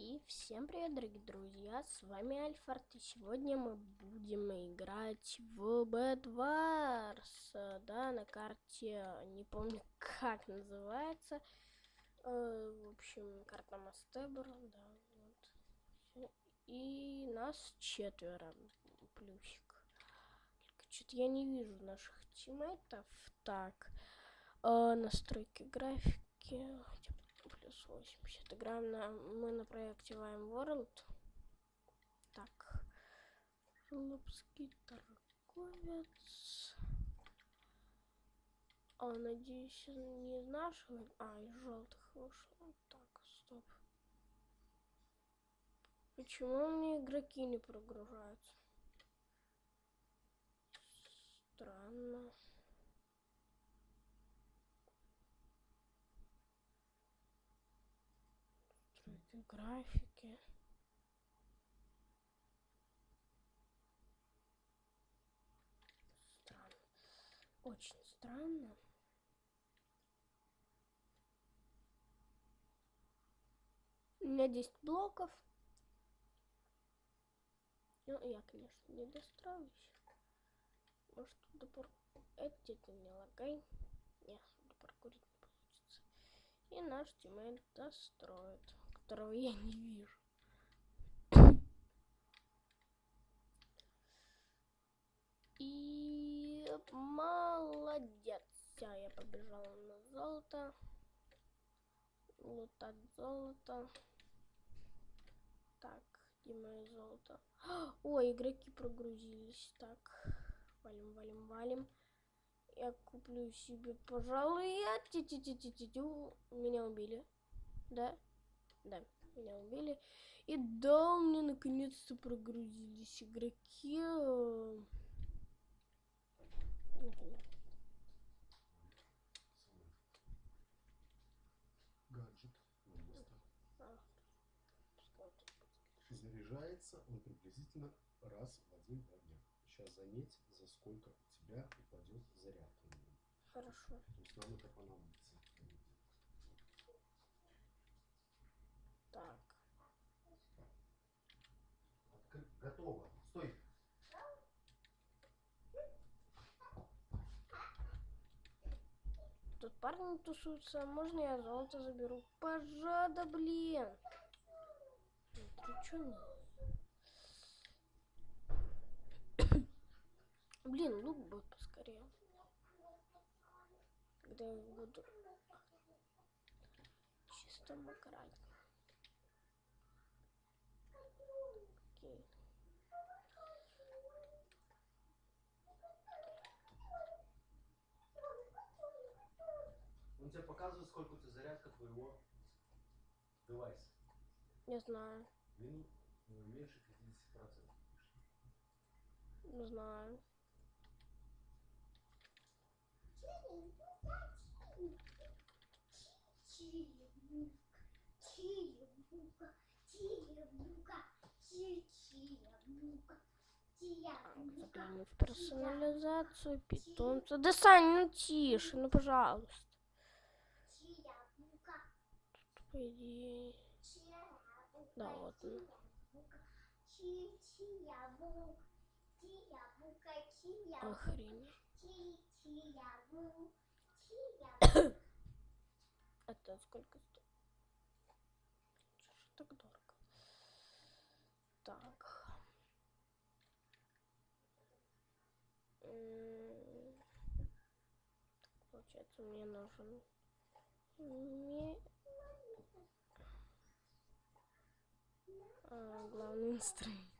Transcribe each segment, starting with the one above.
И всем привет, дорогие друзья, с вами Альфард, и сегодня мы будем играть в Bed Wars, да, на карте, не помню, как называется, э, в общем, карта Мастебр, да, вот, и нас четверо, плюсик, что-то я не вижу наших тиммейтов, так, э, настройки графики, плюс 80. Играем на... Мы на проекте Vime World. Так. Жлобский торговец. А, надеюсь, не из нашего... А, из желтых вышел. Так, стоп. Почему мне игроки не прогружаются? Странно. настройки графики. Странно. Очень странно. У меня 10 блоков. Ну, я, конечно, не достроюсь. Может, до пар... Это не лагай. Не, до паркурить не получится. И наш тиммейт достроит которого я не вижу. И молодец. Все, я побежала на золото. Лутать золото. Так, где мое золото? Ой, игроки прогрузились. Так, валим, валим, валим. Я куплю себе, пожалуй, я... Меня убили. Да? Да, меня убили. И да, у меня наконец-то прогрузились игроки. Гаджет Заряжается он приблизительно раз в один-два дня. Сейчас заметь, за сколько у тебя упадет заряд. Хорошо. То есть нам это понадобится. Так. Готово. Стой. Тут парни тусуются. Можно я золото заберу? Пожада, блин. Ты чё? Блин, лук бы поскорее. Когда я буду чисто макрать. Окей. Он тебе показывает, сколько у тебя зарядка твоего девайса. Не знаю. Минут ну, меньше 50%. Не знаю. Загляну в персонализацию питомца. Да, Сань, ну тише, ну пожалуйста. Тут, по идее... Да, вот он. Охренеть. Это сколько стоит? Ж так дорого? Так. Получается, мне нужен не... а, главный инструмент.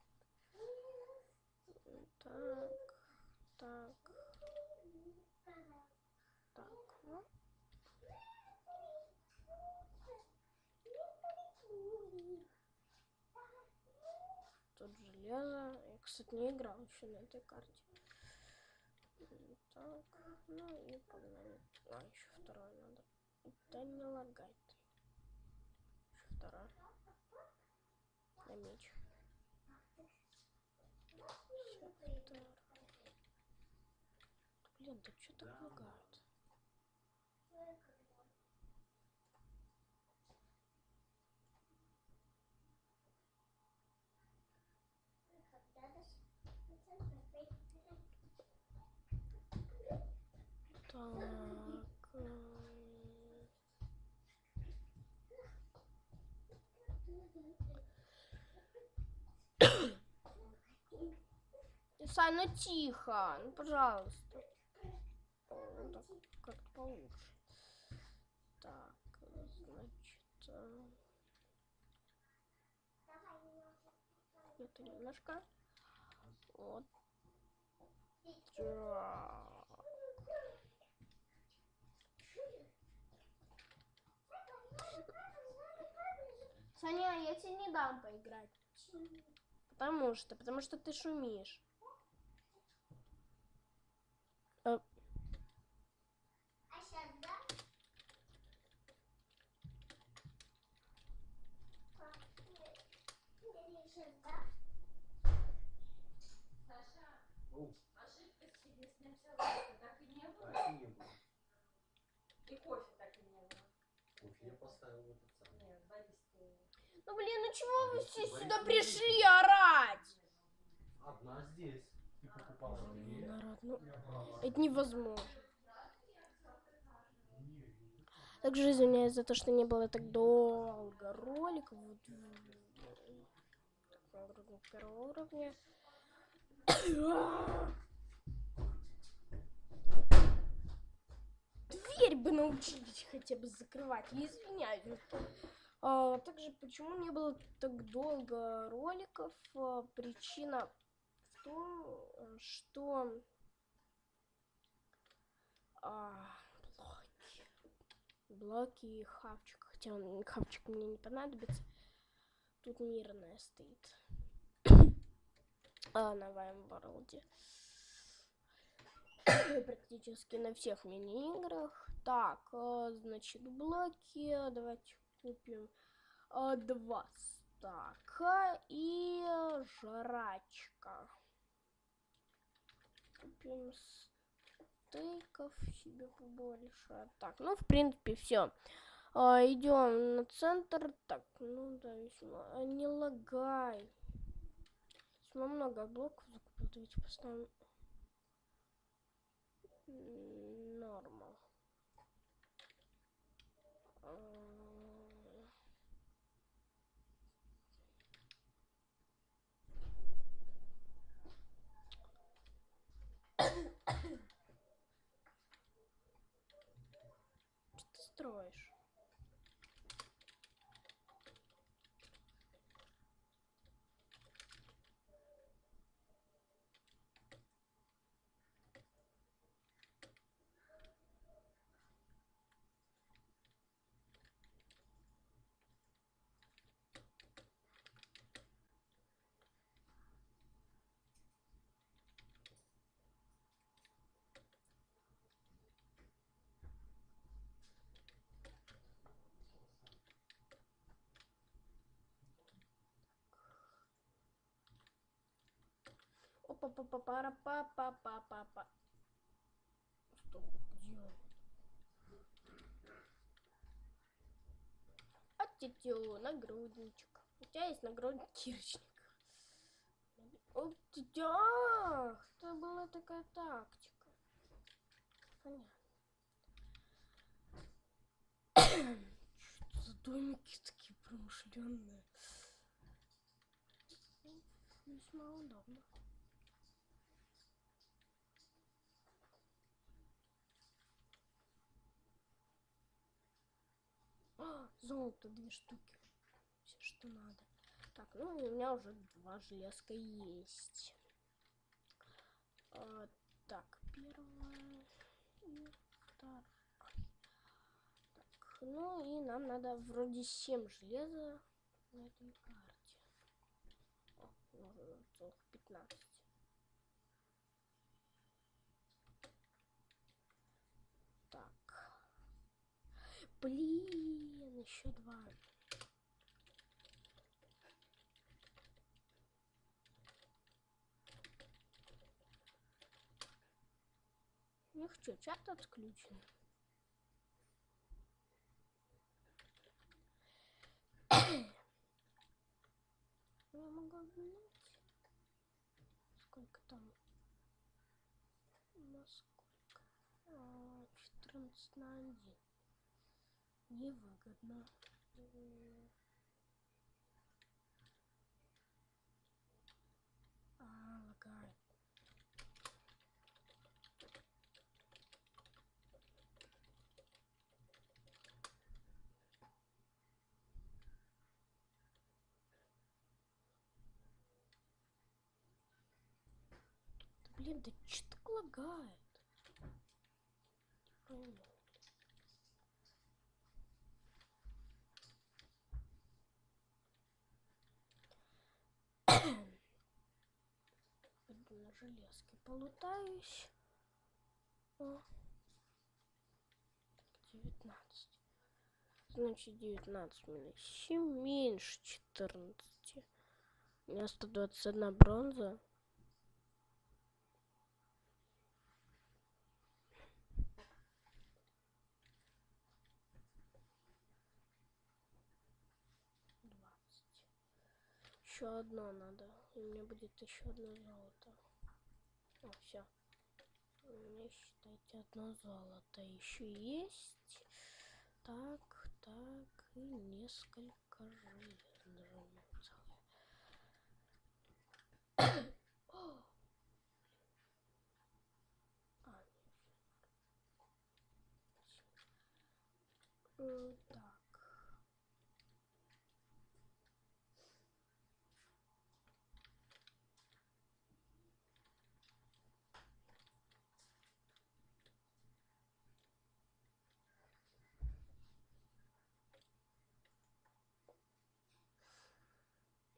Так, так, так, ну. Тут железо. Я, кстати, не играл еще на этой карте. Так, ну и погнали. А, еще второй надо. Да не лагай ты. Еще второй. На меч. Все. Блин, да что так лагает? Так. м. Сань, ну тихо, ну пожалуйста. О, так как-то получше. Так, значит... э, Это немножко. Вот. Так. Саня, я тебе не дам поиграть. Потому что, потому что ты шумишь. Э, А сейчас, да? Сейчас, да? Саша, Ну, ошибка с чудесным салатом так и не было? так и не было. И кофе так и не было. Кофе я поставил в этот самый. Нет, Борис, ты... Ну блин, ну чего вы все Борис, сюда пришли орать? Одна здесь. Ты покупала. Народ, ну это невозможно. Также извиняюсь за то, что не было так долго роликов. Вот, первого уровня. Дверь бы научились хотя бы закрывать. Я извиняюсь. А, также почему не было так долго роликов? А, причина в том, что а, блоки. Блоки и хавчик. Хотя он, хавчик мне не понадобится. Тут мирная стоит. а, на Вайм Ворлде. Практически на всех мини-играх. Так, а, значит, блоки. Давайте купим а, два стака и жрачка. Купим стейков себе побольше. Так, ну, в принципе, все. идем на центр. Так, ну да, весьма. а, Не лагай. Весьма много блоков закупил. Давайте поставим м, нормал. А, Что ты строишь? Па па па па па па па Стоп, где он? А тетю, нагрудничек. У тебя есть нагрудник кирочник. О, тетя, ах, это была такая тактика. Понятно. Что за домики такие промышленные? Весьма удобно. А, золото две штуки. Все, что надо. Так, ну у меня уже два железка есть. А, так, первое и второе. Так, ну и нам надо вроде 7 железа на этой карте. О, нужно целых 15. Так. Блин, еще два. У них что, чат отключен? Я могу обменять. Сколько там? На сколько? А, 14 на 1. Невыгодно. А, лагает. Блин, да что так лагает? Не. Железке полутаюсь. О. 19. Значит, 19 минус 7 меньше 14. У меня 121 бронза. Еще одно надо. И меня будет еще одно золото. О, все. У меня, считайте, одно золото еще есть. Так, так, и несколько железных целых.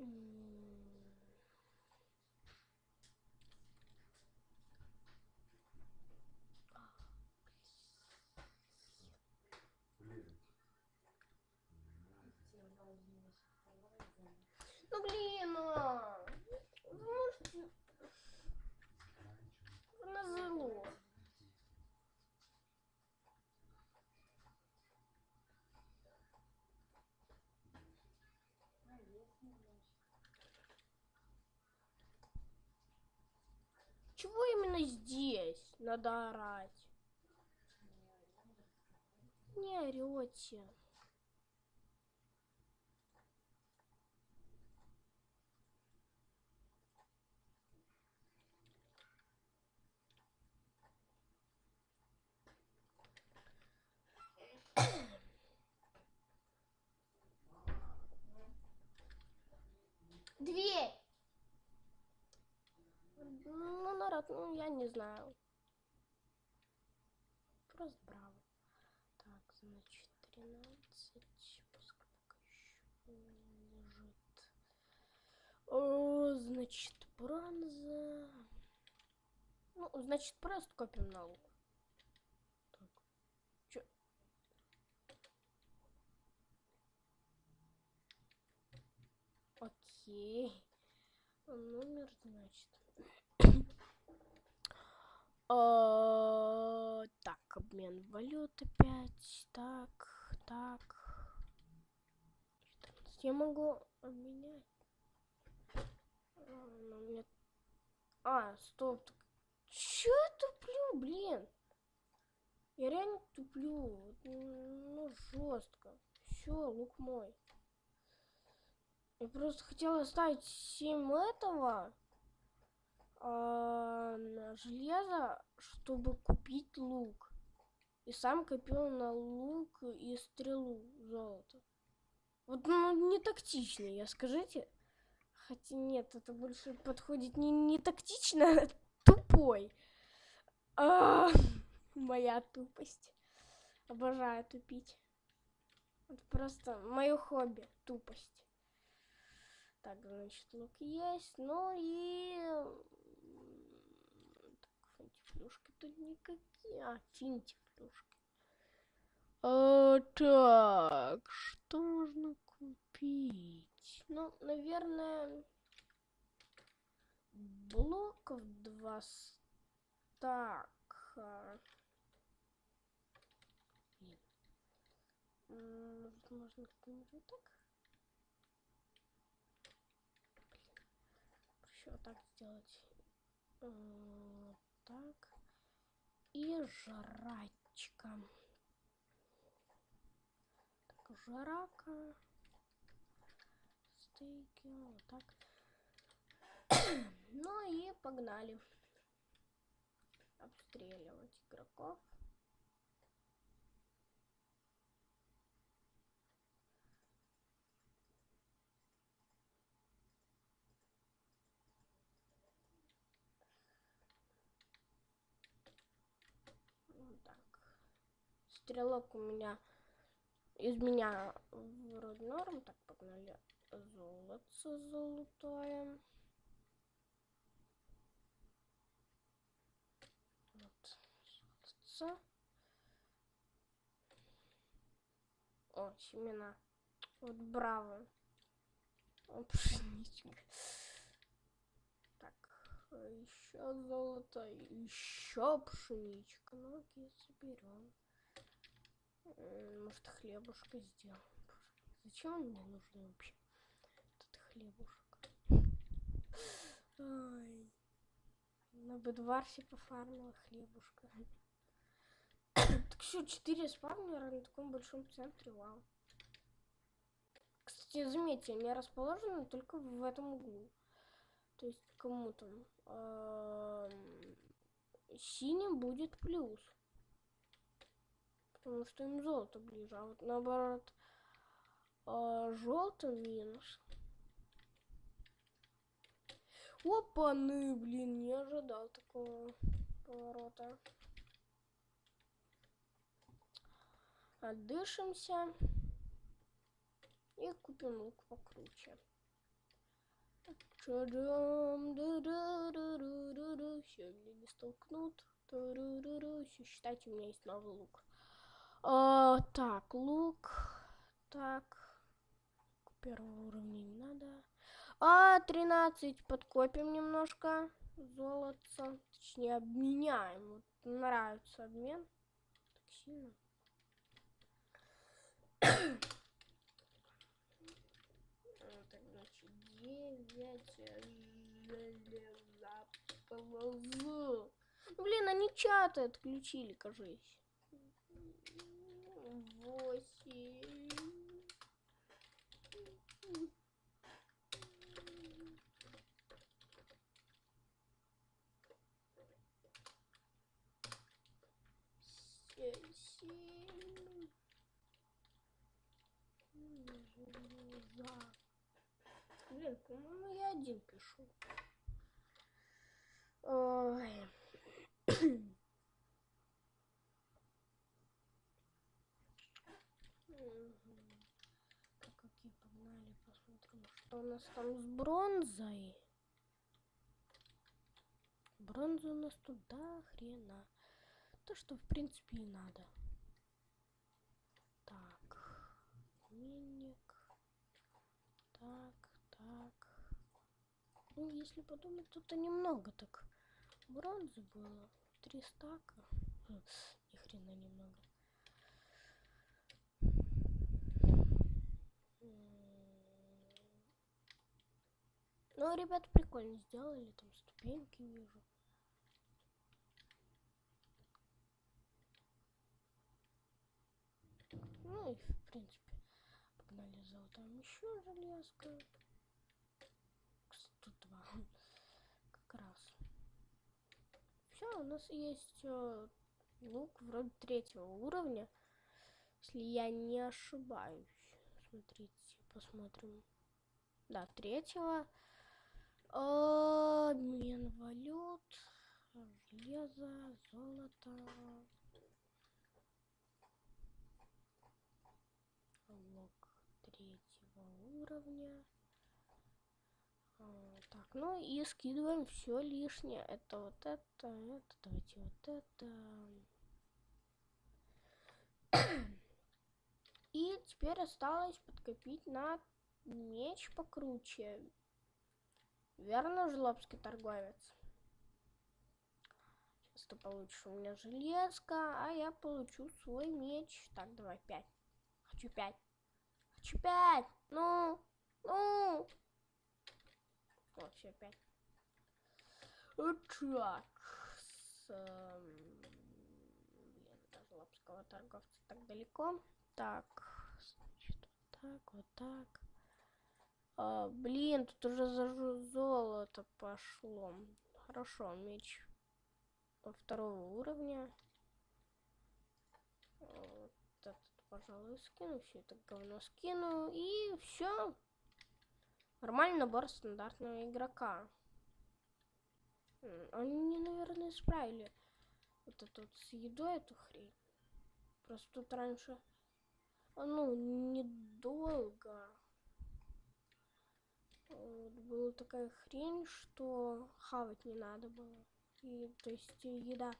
О! А, нет. Э, Так. М, Блин. Ну блин, а! Вы можете назло. Чего именно здесь надо орать? Не орете. Дверь! Народ, ну, я не знаю. Просто браво. Так, значит, 13. Пускай пока еще лежит. О, значит, бронза. Ну, значит, просто копим на лук. Так. Чё? Окей. Номер, значит. А, Так, обмен валют опять. Так, так. 14. Я могу обменять. А, ну, А, стоп. Чё я туплю, блин? Я реально туплю. Вот, Ну, жестко. Все, лук мой. Я просто хотела оставить 7 этого а, на железо, чтобы купить лук. И сам копил на лук и стрелу золото. Вот ну, не тактично, я скажите. Хотя нет, это больше подходит не, не тактично, а тупой. А, моя тупость. Обожаю тупить. Это просто мое хобби, тупость. Так, значит, лук есть. Ну и... Так, тут никакие. А, финтифлюшки. А, так, что можно купить? Ну, наверное, блоков два стака. Блин. М, Может, можно как-нибудь вот так? Еще вот так сделать. Вот так. И салатчика. Так, жарака. Стейки, вот так. ну и погнали. Обстреливать игроков. Вот так. Стрелок у меня из меня вроде норм. Так, погнали. Золото золотое. Вот. Золотце. О, семена. Вот браво. О, пшеничка. Так, еще золото, еще пшеничка. Ну, окей, соберем. Может, хлебушка сделаем. Зачем он мне нужен вообще? Этот хлебушек. Ай. На бедварсе пофармила хлебушка. так что, 4 спавнера на таком большом центре, вау. Кстати, заметьте, они расположены только в этом углу. То есть кому там эм, синим будет плюс. Потому что им золото ближе. А вот наоборот желтым минус. Опаны, блин, не ожидал такого поворота. Отдышимся. И купим лук покруче. Все, не столкнут. Считайте, у меня есть новый лук. А, так, лук. Так. Первого уровня не надо. А, 13. Подкопим немножко золотца. Точнее, обменяем. Вот нравится обмен. Так сильно. Так, значит, 9 железа полозу. Ну, Блин, они чаты отключили, кажись. Восемь. Семь. Железа. Блин, по-моему, я один пишу. Ой. Мгм. Так, окей, погнали, посмотрим, что у нас там с бронзой. Бронза у нас тут до хрена. То, что, в принципе, и надо. Так, минник. Так, так. Ну, если подумать, тут-то немного так бронзы было. Три стака. Хм, Ни хрена немного. Ну, ребята прикольно сделали, там ступеньки вижу. Ну и в принципе погнали золотом еще железка. Кстати, Тут два. Как раз. Все, у нас есть э, лук вроде третьего уровня. Если я не ошибаюсь. Смотрите, посмотрим. Да, третьего. Обмен валют. Железо, золото. Лук третьего уровня. А, Так, ну и скидываем все лишнее. Это вот это, это, давайте вот это. И теперь осталось подкопить на меч покруче. Верно, жлобский торговец? Сейчас ты получишь у меня железка, а я получу свой меч. Так, давай, пять. Хочу пять. Хочу пять. Ну, ну. Вот, все, пять. Так. С, эм, Блин, это жлоб. китайского торговца так далеко. Так, значит, вот так, вот так. А, блин, тут уже за золото пошло. Хорошо, меч второго уровня. Вот этот, пожалуй, скину. Все это говно скину. И все. Нормальный набор стандартного игрока. Они наверное, исправили вот это вот с едой эту хрень. Просто тут раньше, ну, недолго. Вот, была такая хрень, что хавать не надо было. И, то есть, еда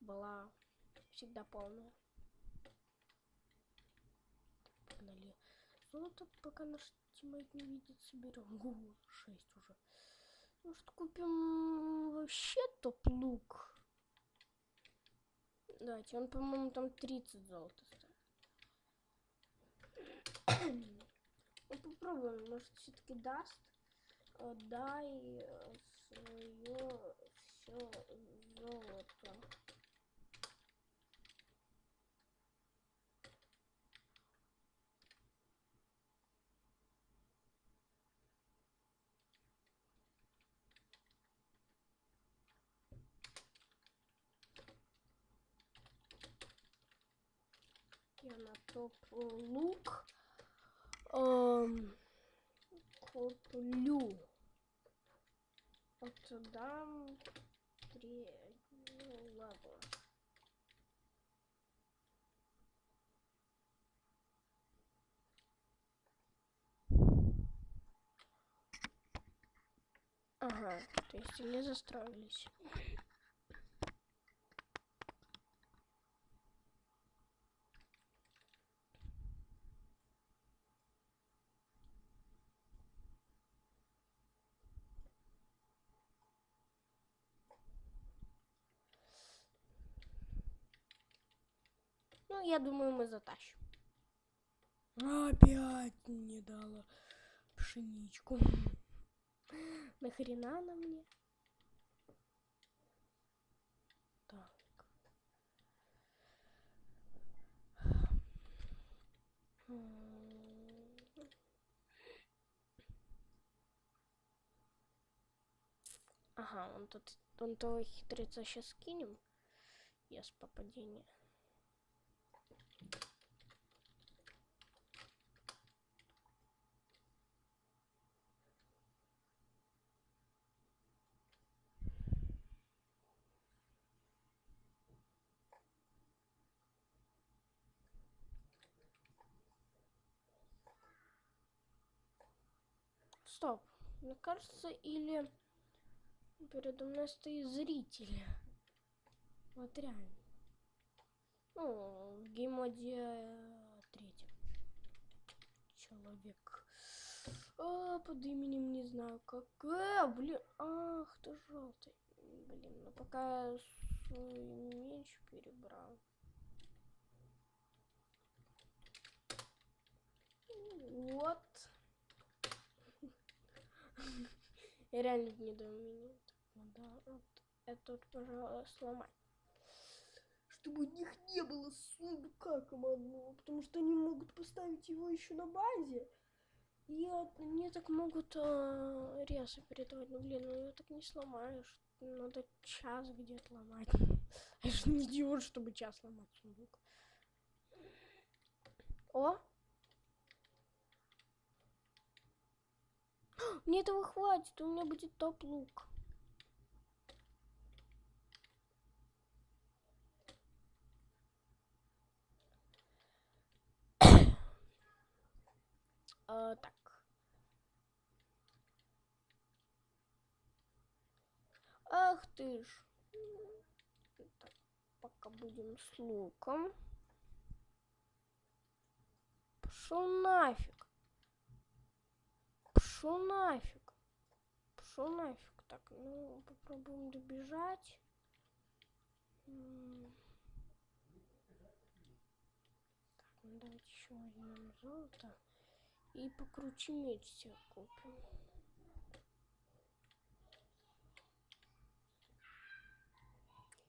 была всегда полная. Погнали. Золото пока наш тиммейт не видит, соберем. О, 6 уже. Может, купим вообще топ-лук? Давайте, он, по-моему, там 30 золота стоит. Ну, попробуем, может, все-таки даст. Дай свое все золото. я на топ лук эм, куплю. Вот дам три ну, ладно. Ага, то есть они застроились. Ну, я думаю, мы затащим. Опять не дала пшеничку. Нахрена она мне? Так. Ага, он тут, он того хитреца сейчас скинем. Я с попадения. Стоп. Мне кажется, или передо мной стоит зритель. Вот реально. Ну, в геймоде третьем. Человек. А, под именем не знаю как. А, блин. Ах, ты желтый. Блин, ну пока я свой меч перебрал. Вот. Я реально не думаю. Да, вот это вот, пожалуй, сломать чтобы у них не было сундука командного, потому что они могут поставить его еще на базе. И они так могут э, резы передавать. Ну блин, ну его так не сломаешь. Надо час где-то ломать. Я же не идиот, чтобы час ломать сундук. О! Мне этого хватит, у меня будет топ-лук. А, так. Ах ты ж. Так, пока будем с луком. Пошел нафиг. Пошел нафиг. Пошел нафиг. Так, ну, попробуем добежать. Так, ну давайте еще возьмем золото. И покруче меч себе купим.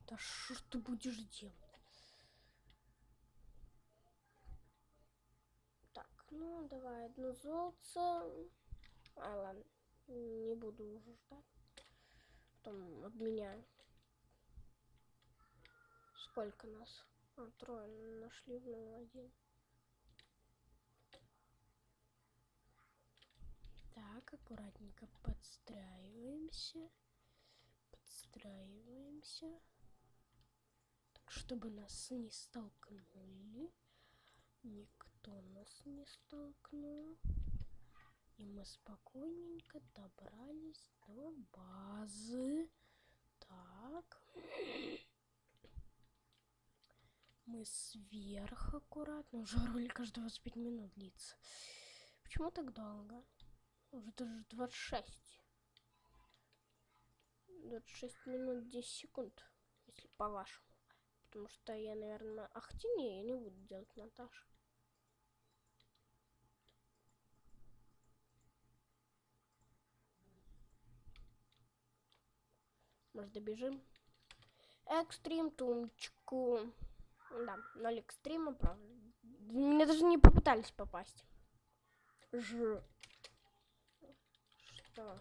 Да что ты будешь делать? Так, ну давай одно золото. А, ладно, не буду уже ждать. Потом обменяю. Сколько нас? А, трое нашли в ноль один. Так, аккуратненько подстраиваемся. Подстраиваемся. Так, чтобы нас не столкнули. Никто нас не столкнул. И мы спокойненько добрались до базы. Так. Мы сверху аккуратно. Уже ролик аж 25 минут длится. Почему так долго? Уже даже 26. 26 минут 10 секунд, если по-вашему. Потому что я, наверное... Ах, не, я не буду делать монтаж. Может, добежим? Экстрим тумчку. Да, ноль экстрима, правда. Меня даже не попытались попасть. Ж. Что?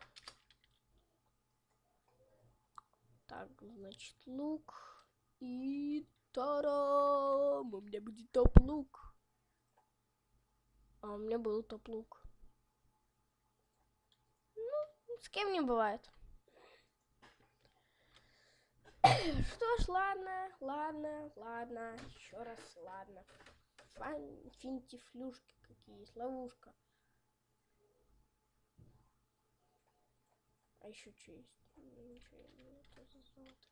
Так, значит, лук. И тарам! У меня будет топ-лук. А у меня был топ-лук. Ну, с кем не бывает. Что ж, ладно, ладно, ладно, еще раз, ладно. Фан, финтифлюшки какие есть, ловушка. А еще что есть? Ничего не золото.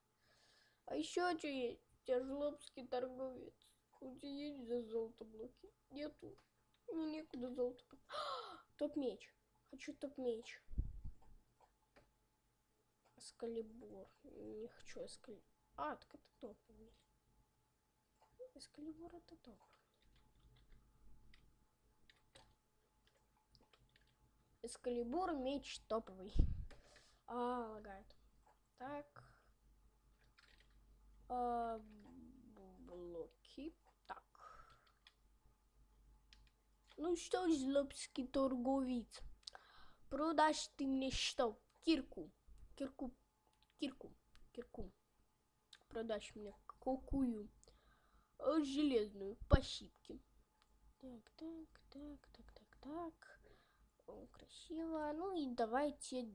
А еще что есть? Жлобский торговец. У тебя есть за золото блоки? Нету. Мне некуда золото. Топ-меч. Хочу топ-меч. Эскалибур. Не хочу эскалибур. А, так это топовый. Эскалибур это топ. Эскалибур меч топовый. А, лагает. Так. А, блоки. Так. Ну что, злобский торговец? Продашь ты мне что? Кирку. Кирку. Кирку. Кирку. Продашь мне какую? Э, Железную. По щипке. Так, так, так, так, так, так. О, красиво. Ну и давайте.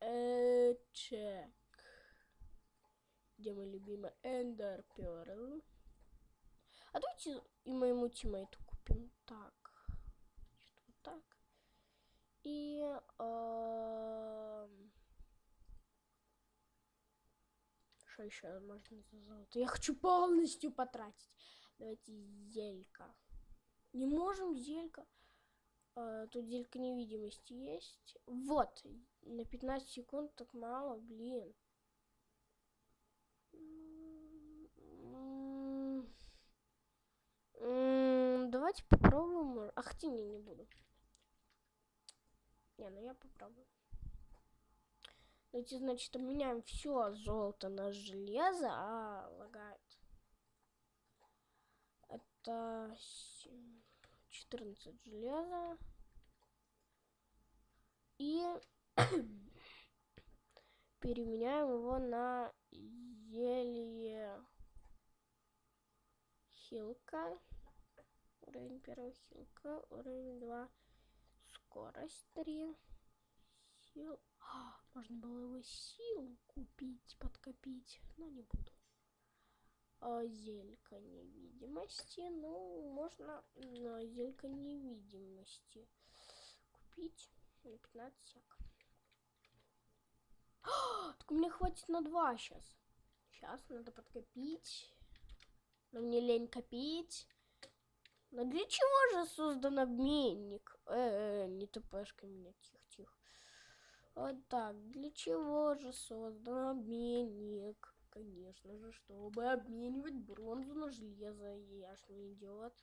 Э, чек. Где мой любимый Эндер Перл? А давайте и моему тиммейту купим. Так. Значит, вот так. И... эм, Что еще можно за золото? Я хочу полностью потратить. Давайте зелька. Не можем зелька. А, тут зелька невидимости есть. Вот. На 15 секунд так мало, блин. Давайте попробуем. Ах, ты не, не буду. Не, ну я попробую. Давайте, значит, обменяем все золото на железо, а лагает. Это семь- 14 железа. И переменяем его на зелье хилка. Уровень первый хилка. Уровень 2. Скорость 3. Сил. Можно было его сил купить, подкопить, но не буду. А, зелька невидимости. Ну, можно на зелька невидимости купить на 15 сек. А, так мне хватит на 2 сейчас. Сейчас надо подкопить. Но мне лень копить. Но для чего же создан обменник? Э, -э не тпшка меня, тихо-тихо. Вот так, для чего же создан обменник? Конечно же, чтобы обменивать бронзу на железо. Я ж не идиот.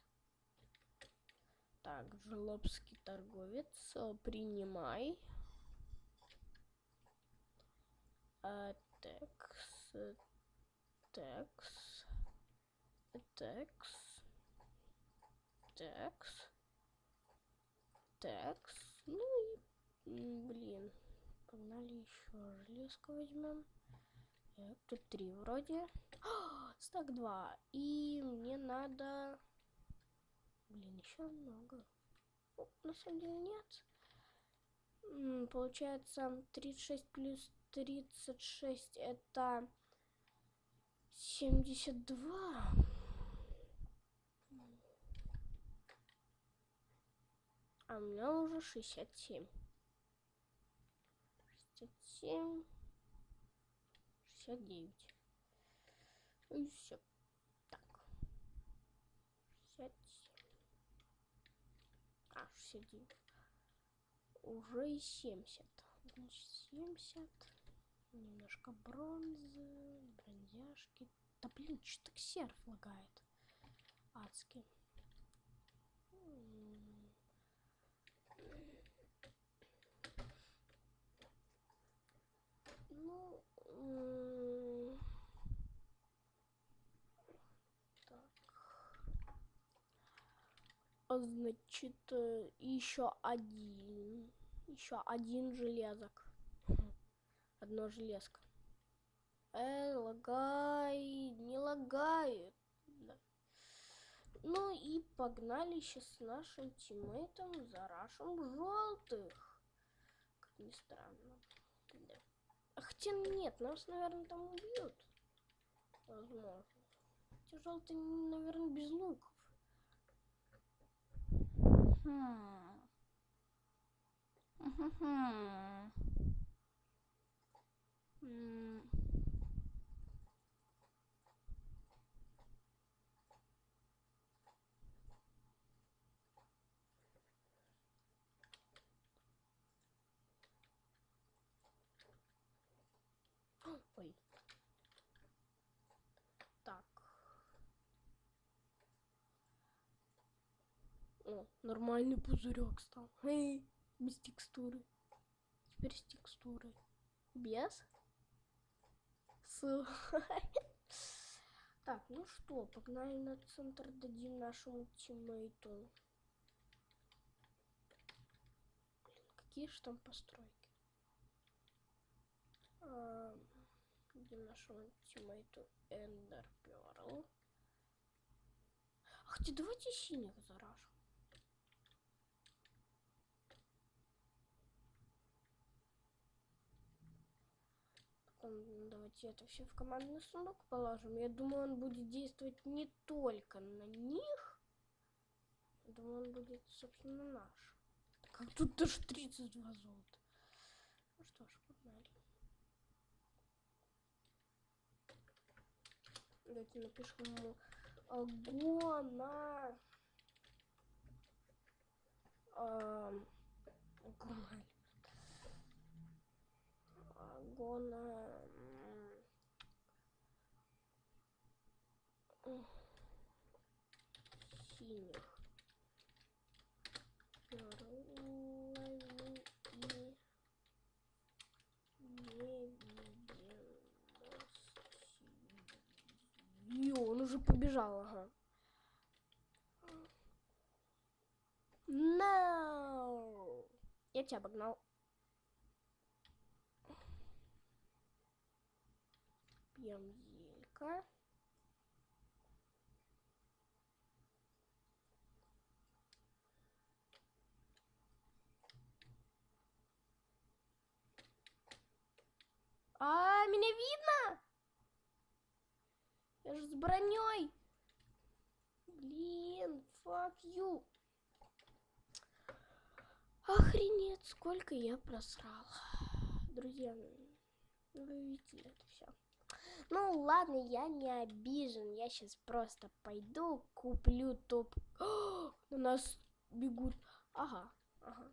Так, жлобский торговец, э, принимай. А, Текс, текс, текс. Текс. Текс. Ну и, блин, погнали еще железко возьмем. Тут три вроде. А, стак два. И мне надо... Блин, еще много. Ну, на самом деле нет. М, Получается 36 плюс 36 это 72. А у меня уже 67. 67. 69. И все. Так. 67. А, 69. Уже и 70. Значит, 70. Немножко бронзы, бронзяшки. Да блин, что так серф лагает? Адски. Ну, так. А значит, еще один. Еще один железок. Одно железко. Эй, лагай, не лагает. Да. Ну и погнали сейчас с нашим тиммейтом за рашем желтых. Как ни странно. Хотя нет, нас, наверное, там убьют. Возможно. Хотя желтые, наверное, без луков. Хм. Мгм. Ой. Так. О, нормальный пузырек стал. Эй, без текстуры. Теперь с текстурой. Без? С. Так, ну что, погнали на центр, дадим нашему тиммейту. Блин, какие же там постройки? А, Дадим нашему тиммейту Эндер Перл. Хотя давайте синих заражу. Потом давайте это все в командный сундук положим. Я думаю, он будет действовать не только на них. Думаю, он будет, собственно, наш. Как тут даже 32 золота. Ну что ж, погнали. Давайте напишем ему гона. Гона. Гона. Синих. Перловый и невидимости. Он уже побежал, ага. No! Я тебя обогнал. Пьем зелька. А, меня видно? Я же с броней. Блин, fuck you. Охренеть, сколько я просрал. Друзья, ну, вы видели это все. Ну ладно, я не обижен. Я сейчас просто пойду, куплю топ. О, на нас бегут. Ага, ага.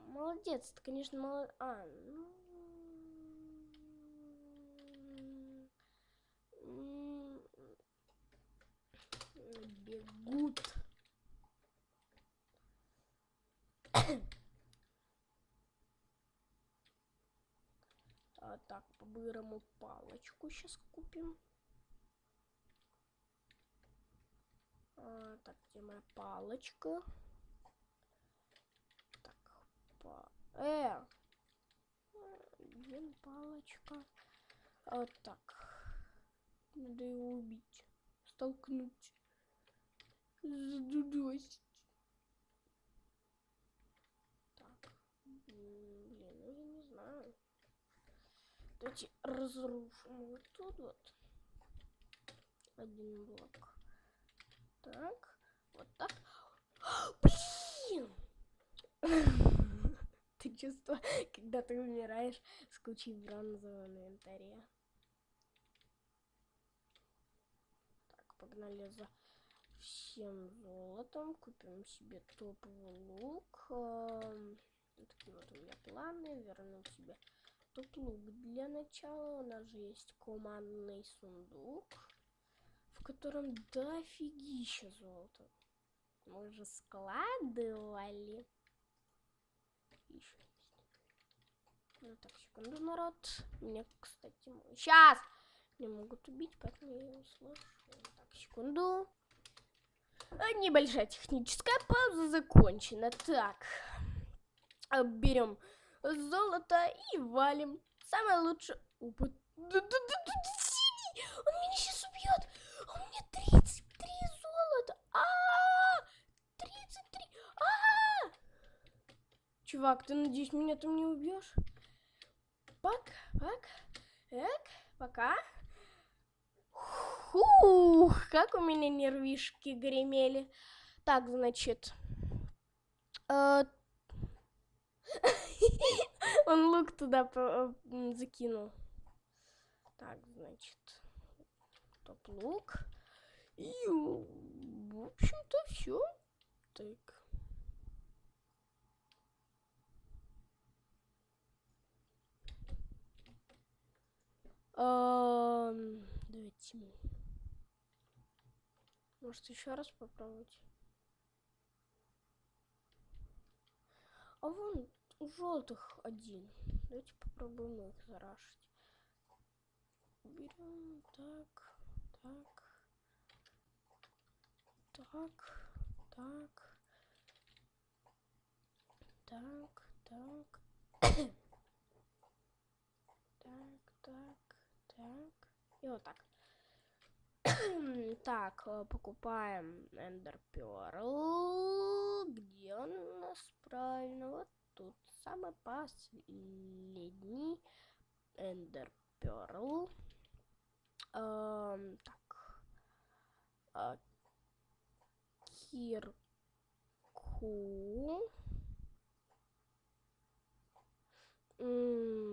Молодец, ты, конечно, молодец. А, ну... м, Бегут. А, так, по-бырому палочку сейчас купим. А, так, где моя палочка? Так, па... Э! Блин, палочка. Вот так. Надо его убить. Столкнуть. Задудосить. Так. Блин, ну я не знаю. Давайте разрушим вот тут вот. Один блок. Так. Вот так. Блин! Ты чувствуешь, когда ты умираешь с кучей бронзового на инвентаре. Так, погнали за всем золотом. Купим себе топовый лук. Вот Такие вот у меня планы. Верну себе топ-лук для начала. У нас же есть командный сундук, в котором дофигища золота. Мы же складывали. Еще. Ну так, секунду, народ. Мне, кстати, сейчас не могут убить, поэтому я его слышу. Так, секунду. А, Небольшая техническая пауза закончена. Так, берем золото и валим. Самое лучшее... Опа, синий! Он меня сейчас убьет! У меня 33 золота! А, 33! А! Чувак, ты надеюсь, меня там не убьешь? Пак, пак, эк, пока. Фух, как у меня нервишки гремели. Так, значит. э, Он лук туда м, закинул. Так, значит. Топ-лук. И, в общем-то, все. Так. Ам, Давайте. Может, еще раз попробовать? А вон у желтых один. Давайте попробуем их зарашить. Берем так, так, так, так, так, так, так, так, так. И вот так. Так, э, покупаем Ender. Где он у нас правильно? Вот тут самый последний Ender Pearl. Эм, так. А, Кирку. М,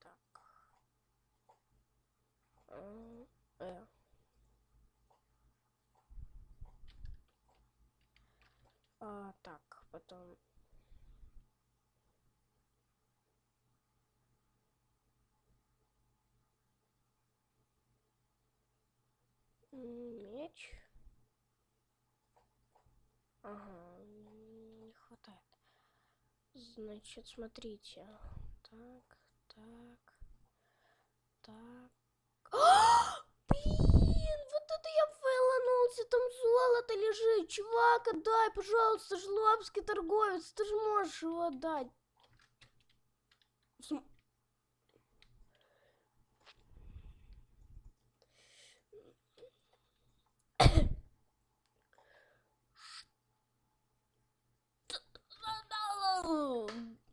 Так. Э, э. А, так, потом... Меч. Ага, не хватает. Значит, смотрите. Так, так, так. Это я фейланулся, там золото лежит. Чувак, отдай, пожалуйста, жлобский торговец, ты же можешь его отдать. См-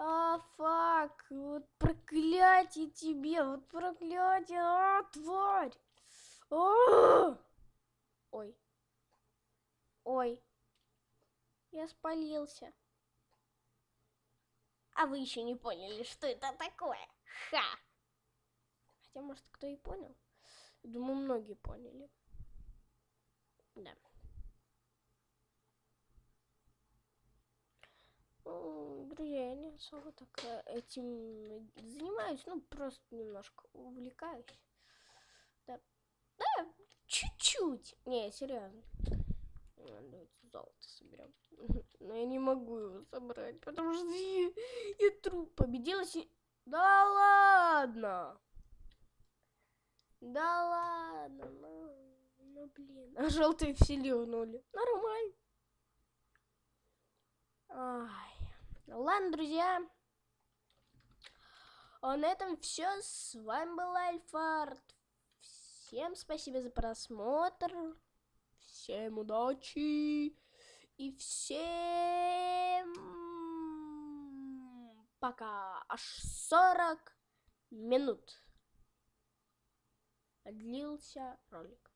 А, фак, вот проклятие тебе, вот проклятие, а, тварь. А! Ой. Ой. Я спалился. А вы еще не поняли, что это такое? Ха! Хотя, может, кто и понял. Думаю, многие поняли. Да. Друзья, я не особо так э, этим занимаюсь, ну, просто немножко увлекаюсь. Да, да, чуть-чуть. Не, серьезно. Давайте золото соберем. Но я не могу его собрать, потому что я, я труп победила. си- Да ладно! Да ладно, ну, ну блин. А желтые все ливнули. Нормально. Ай. Ладно, друзья. А на этом все. С вами был Альфард. Всем спасибо за просмотр. Всем удачи. И всем пока. Аж 40 минут длился ролик.